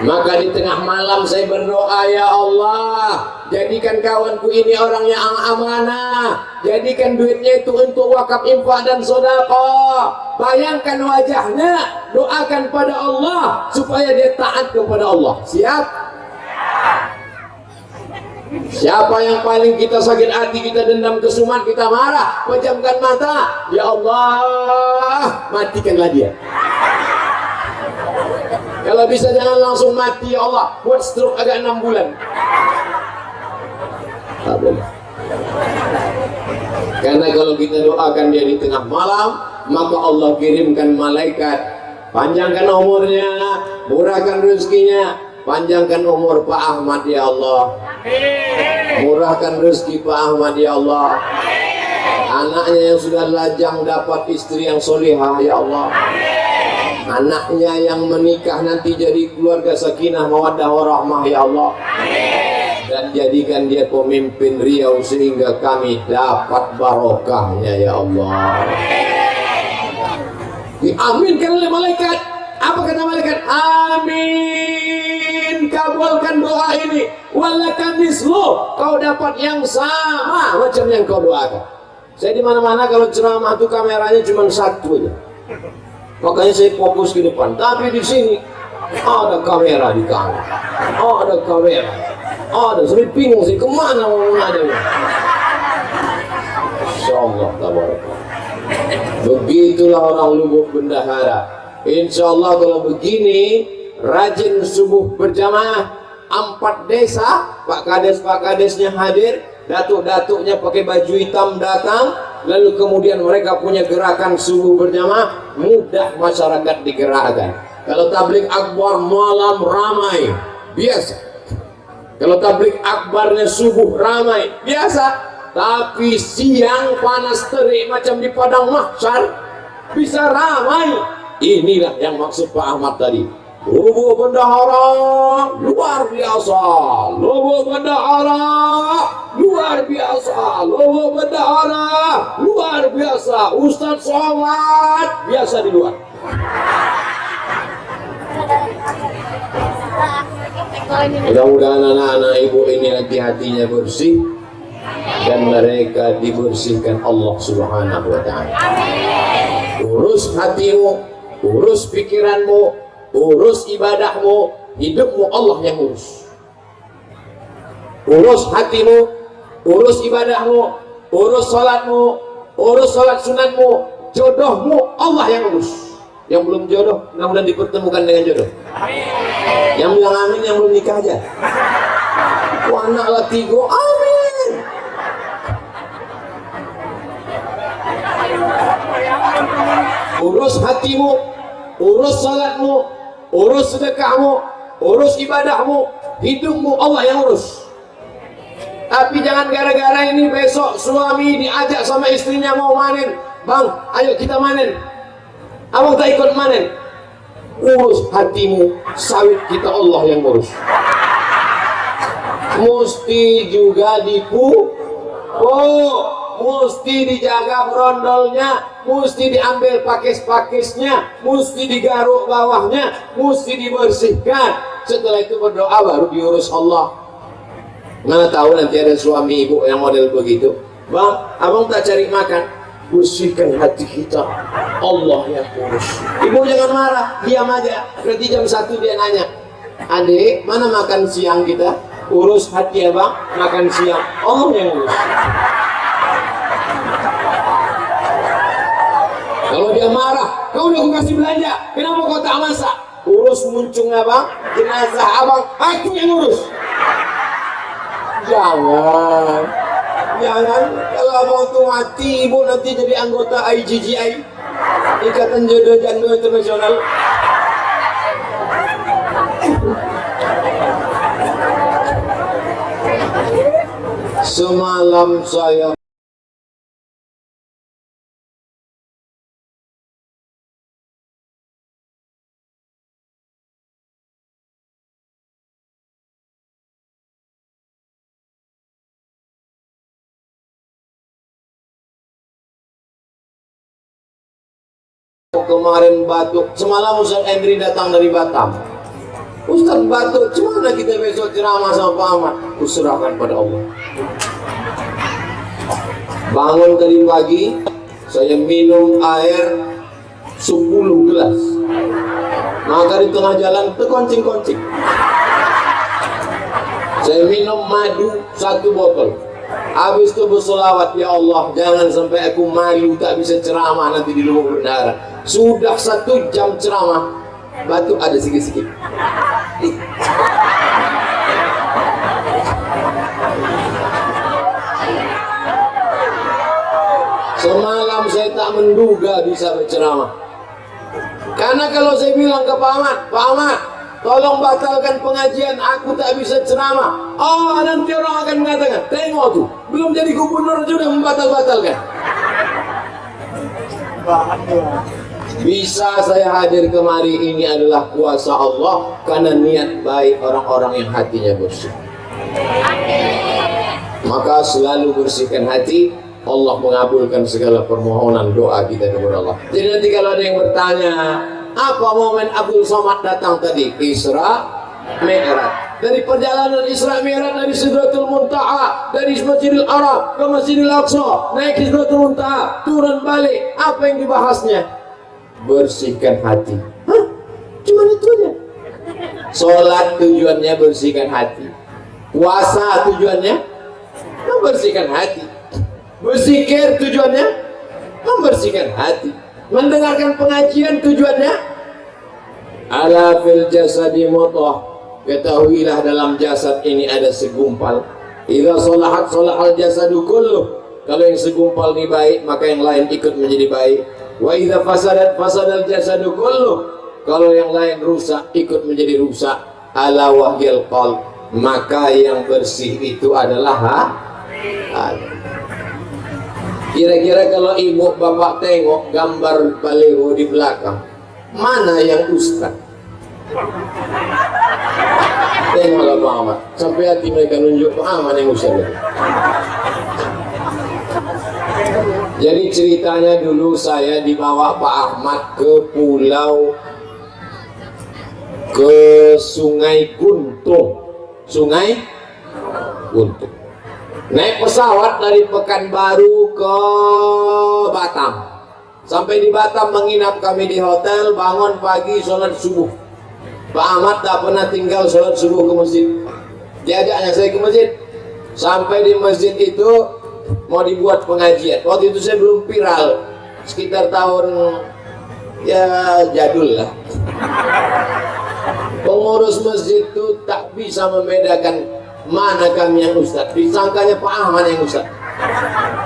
Maka di tengah malam saya berdoa, Ya Allah, jadikan kawanku ini orang yang amanah. Jadikan duitnya itu untuk wakaf infak dan sodako. Bayangkan wajahnya, doakan pada Allah supaya dia taat kepada Allah. Siap? Siapa yang paling kita sakit hati, kita dendam kesumat, kita marah, pejamkan mata. Ya Allah, matikanlah dia. Kalau bisa jangan langsung mati ya Allah, buat stroke agak enam bulan. Tak boleh. Karena kalau kita doakan dia di tengah malam, maka Allah kirimkan malaikat, panjangkan umurnya, murahkan rezekinya, panjangkan umur Pak Ahmad ya Allah. Murahkan rezeki Pak Ahmad ya Allah. Anaknya yang sudah lajang dapat istri yang solihah ya Allah. Anaknya yang menikah nanti jadi keluarga sakinah mawaddah warahmah ya Allah. Dan jadikan dia pemimpin Riau sehingga kami dapat barokahnya ya Allah. Diaminkan oleh malaikat. Apa kata malaikat? Amin. Kabulkan doa ini. Walakan mislu. Kau dapat yang sama macam yang kau doakan. Saya di mana-mana kalau ceramah itu kameranya cuma satu aja. Makanya saya fokus ke depan. Tapi di sini ada kamera di kanan. Ada kamera. Ada. Saya bingung sih ke mana mau mengadanya. Insya Allah. Begitulah orang lubuk bendahara. Insya Allah kalau begini rajin subuh berjamaah. Empat desa Pak Kades Pak Kadesnya hadir. Datuk-datuknya pakai baju hitam datang. Lalu kemudian mereka punya gerakan subuh berjamaah. Mudah masyarakat digerakkan. Kalau tablik akbar malam ramai biasa. Kalau tablik akbarnya subuh ramai biasa. Tapi siang panas terik macam di padang mahsyar bisa ramai. Inilah yang maksud Pak Ahmad tadi Lubuk bendahara luar biasa. Lubuk bendahara luar biasa. Lubuk bendahara luar biasa. Ustadz Somad biasa di luar. Mudah-mudahan anak-anak ibu ini nanti hatinya bersih dan mereka dibersihkan Allah Subhanahu wa taala. Urus hatimu, urus pikiranmu, urus ibadahmu, hidupmu Allah yang urus. Urus hatimu, urus ibadahmu, urus salatmu, urus salat sunatmu, jodohmu Allah yang urus. Yang belum jodoh, mudah-mudahan dipertemukan dengan jodoh. Yang bilang amin, yang belum nikah aja. Wah, anak lah tiga, amin. Urus hatimu, urus salatmu, urus sedekahmu urus ibadahmu hidupmu Allah yang urus. Tapi jangan gara-gara ini besok suami diajak sama istrinya mau manen. Bang ayo kita manen. Abang tak ikut manen. Urus hatimu sawit kita Allah yang urus. Mesti juga dipu oh mesti dijaga berondolnya mesti diambil pakis-pakisnya mesti digaruk bawahnya mesti dibersihkan. Setelah itu berdoa baru diurus Allah. Mana tahu nanti ada suami ibu yang model begitu. Bang abang tak cari makan. Bersihkan hati kita. Allah yang urus. Ibu jangan marah. Diam aja. Berarti jam satu dia nanya adik mana makan siang kita? Urus hati ya bang makan siang. Allah yang urus dia marah. Kau udah aku kasih belanja. Kenapa kau tak masak? Urus muncung abang jenazah abang. Aku yang urus. Jangan. Jangan. Kalau abang tuh mati ibu nanti jadi anggota IGGI Ikatan Jodoh Janda Internasional. Semalam saya kemarin batuk semalam Ustaz Endri datang dari Batam. Ustaz batuk gimana kita besok ceramah sama Pak Ahmad. Kuserahkan pada Allah. Bangun tadi pagi saya minum air 10 gelas. Maka di tengah jalan terkoncing-koncing. Saya minum madu satu botol habis itu bersolawat ya Allah jangan sampai aku malu tak bisa ceramah nanti di luar bendara sudah satu jam ceramah batuk ada sikit-sikit. Semalam saya tak menduga bisa berceramah. Karena kalau saya bilang ke Pak Ahmad Pak Ahmad tolong batalkan pengajian aku tak bisa ceramah oh nanti orang akan mengatakan tengok tuh belum jadi gubernur sudah membatal-batalkan bisa saya hadir kemari ini adalah kuasa Allah karena niat baik orang-orang yang hatinya bersih. Maka selalu bersihkan hati, Allah mengabulkan segala permohonan doa kita kepada Allah. Jadi nanti kalau ada yang bertanya, apa momen Abdul Somad datang tadi? Isra Mi'raj. Dari perjalanan Isra Mi'raj dari Sidratul Muntaha, dari Masjidil Arab ke Masjidil Aqsa, naik Sidratul Muntaha, turun balik. Apa yang dibahasnya? bersihkan hati Hah? cuma itu aja sholat tujuannya bersihkan hati puasa tujuannya membersihkan hati berzikir tujuannya membersihkan hati mendengarkan pengajian tujuannya? Ala fil jasadi mutah. Ketahuilah dalam jasad ini ada segumpal. Idza salahat salahal jasadu kulluh kalau yang segumpal ini baik maka yang lain ikut menjadi baik. Wa idza fasadat fasadal jasadu kullu. Kalau yang lain rusak ikut menjadi rusak. Ala wahyal qalb. Maka yang bersih itu adalah ha kira-kira kalau ibu bapak tengok gambar baliho di belakang mana yang ustaz tengoklah Pak Ahmad sampai hati mereka nunjuk Pak Ahmad yang ustaz jadi ceritanya dulu saya dibawa Pak Ahmad ke pulau ke Sungai Guntung. Sungai Guntung. Naik pesawat dari Pekanbaru ke Batam. Sampai di Batam menginap kami di hotel, bangun pagi sholat subuh. Pak Ahmad tak pernah tinggal sholat subuh ke masjid. Diajaknya saya ke masjid. Sampai di masjid itu mau dibuat pengajian waktu itu saya belum viral sekitar tahun ya jadul lah pengurus masjid itu tak bisa membedakan mana kami yang ustad disangkanya Pak Ahmad yang ustad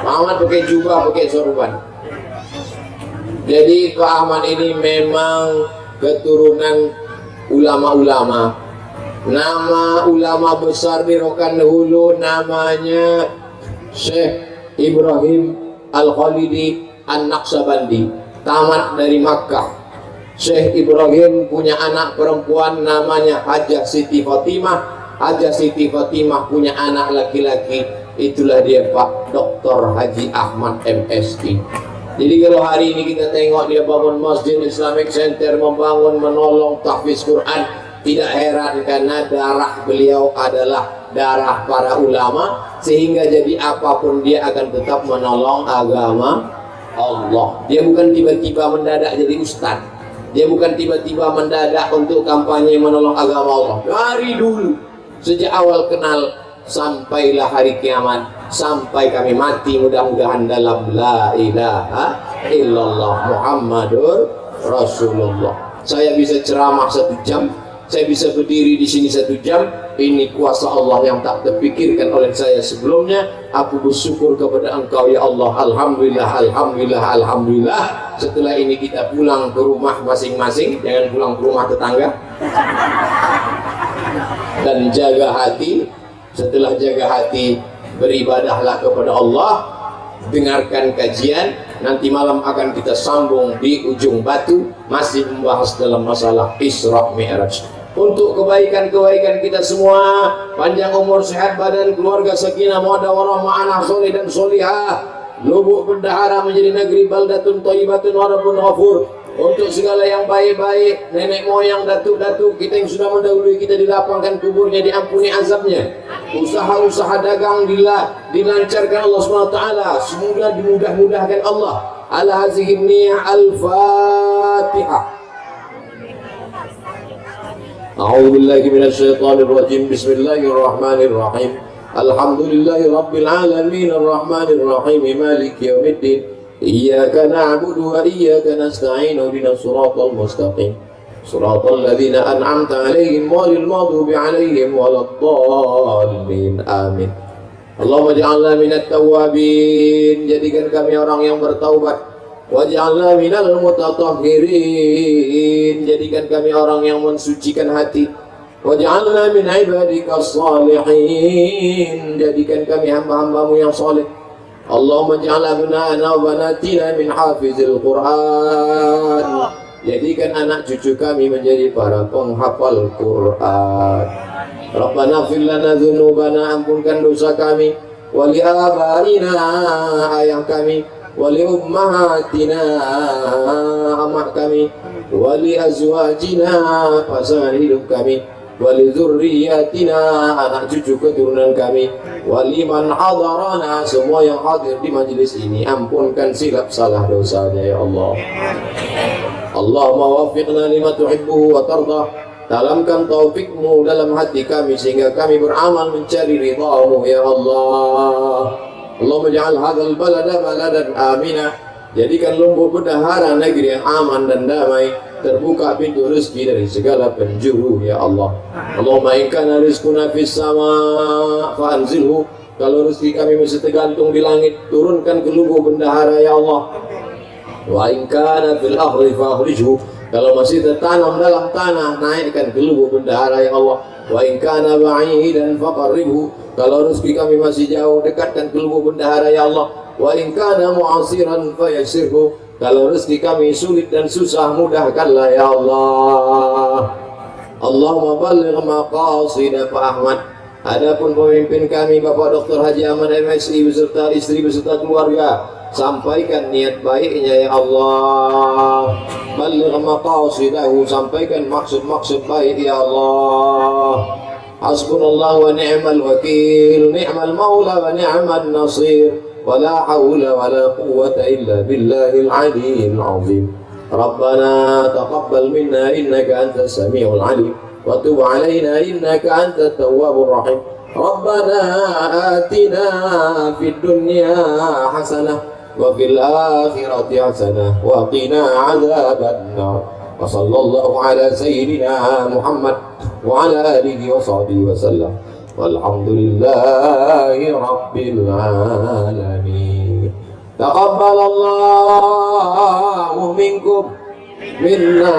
Pak Ahmad pakai jubah pakai sorban. Jadi Pak Ahmad ini memang keturunan ulama-ulama. Nama ulama besar di Rokan Hulu namanya Syekh Ibrahim Al-Khalidi An-Naqsabandi tamat dari Makkah. Syekh Ibrahim punya anak perempuan namanya Hajah Siti Fatimah Hajah Siti Fatimah punya anak laki-laki itulah dia Pak Dr. Haji Ahmad MSI jadi kalau hari ini kita tengok dia bangun Masjid Islamic Center membangun menolong tahfiz Quran tidak heran karena darah beliau adalah darah para ulama sehingga jadi apa pun dia akan tetap menolong agama Allah. Dia bukan tiba-tiba mendadak jadi ustaz. Dia bukan tiba-tiba mendadak untuk kampanye menolong agama Allah. Dari dulu sejak awal kenal sampailah hari kiamat sampai kami mati. Mudah-mudahan dalam la ilaha illallah Muhammadur Rasulullah. Saya bisa ceramah satu jam saya bisa berdiri di sini satu jam. Ini kuasa Allah yang tak terpikirkan oleh saya sebelumnya. Aku bersyukur kepada engkau ya Allah. Alhamdulillah Alhamdulillah Alhamdulillah. Setelah ini kita pulang ke rumah masing-masing. Jangan pulang ke rumah tetangga dan jaga hati. Setelah jaga hati beribadahlah kepada Allah. Dengarkan kajian. Nanti malam akan kita sambung di ujung batu. Masih membahas dalam masalah Isra Mi'raj. Untuk kebaikan-kebaikan kita semua panjang umur sehat badan keluarga sakinah mawaddah warahmah soleh dan solihah. Lubuk bendahara menjadi negeri baldatun thayyibatun warabun ghafur untuk segala yang baik-baik nenek moyang datuk-datuk kita yang sudah mendahului kita dilapangkan kuburnya diampuni azabnya usaha-usaha dagang bila dilancarkan Allah SWT semoga dimudah-mudahkan Allah ala hazihi niyah al-fatihah أعوذ بالله من الشيطان الرجيم بسم الله الرحمن الرحيم الحمد لله رب العالمين الرحمن الرحيم مالك يوم الدين إياك نعبد وإياك نستعين اهدنا الصراط المستقيم صراط الذين أنعمت عليهم غير المغضوب عليهم ولا الضالين آمين اللهم اجعلنا من التوابين jadikan kami orang yang bertaubat waj'alna minal mutatahhirin jadikan kami orang yang mensucikan hati waj'alna min ibadika salihin jadikan kami hamba-hambamu yang saleh Allahumma ja'al abna'ana wa banatina min hafizil Qur'an. Jadikan anak cucu kami menjadi para penghafal Quran. Rabbana fillana dhunubana ampunkan dosa kami. Wali abarina ayah kami. Wali ummahatina amak kami. Wali azwajina pasangan hidup kami wali zurriyatina anak cucu keturunan kami. Waliman hadarana semua yang hadir di majlis ini ampunkan silap salah dosanya ya Allah. Allahumma wafiqna lima tuhibbuhu wa tardah. Dalamkan taufikmu dalam hati kami sehingga kami beramal mencari ridhamu ya Allah. Allahumma ja'al hadzal balada baladan aminah jadikan lumbuk bendahara negeri yang aman dan damai terbuka pintu rezeki dari segala penjuru ya Allah. Allahumma in kana rizquna fis sama fa anzilhu kalau rezeki kami masih tergantung di langit turunkan ke lubuk bendahara ya Allah. Wa in kana fil ardi fa akhrijhu kalau masih tertanam dalam tanah naikkan ke lubuk bendahara ya Allah. Wa in kana ba'idan faqarribhu kalau rezeki kami masih jauh dekatkan ke lubuk bendahara ya Allah. Wa in kana mu'asiran fayassirhu kalau rezeki kami sulit dan susah mudahkanlah ya Allah. Allahumma baligh maqasida Pak Ahmad. Adapun pemimpin kami Bapak Dr. Haji Ahmad MSI beserta istri beserta keluarga sampaikan niat baiknya ya Allah. Baligh maqasidahu sampaikan maksud-maksud baik ya Allah. Hasbunallah wa ni'mal wakil ni'mal maula wa ni'mal nasir ولا حول ولا قوة إلا بالله العلي العظيم. ربنا تقبل منا إنك أنت السميع العليم. وتب علينا إنك أنت التواب الرحيم. ربنا آتنا في الدنيا حسنة وفي الآخرة حسنة وقنا عذاب النار. وصلى الله على سيدنا محمد وعلى آله وصحبه وسلم. والحمد لله رب العالمين تقبل الله منكم minna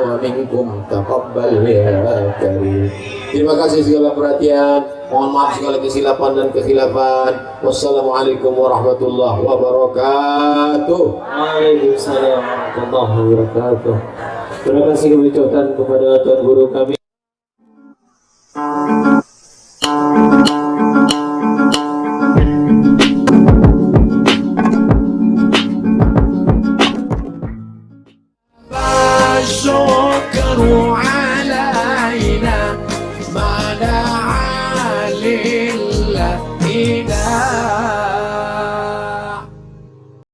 wa minkum taqabbal ya karim terima kasih segala perhatian mohon maaf segala kesilapan dan kekhilafan wassalamualaikum warahmatullahi wabarakatuh Waalaikumsalam warahmatullahi wabarakatuh. Terima kasih kami ucapkan kepada Tuan Guru kami Thank you.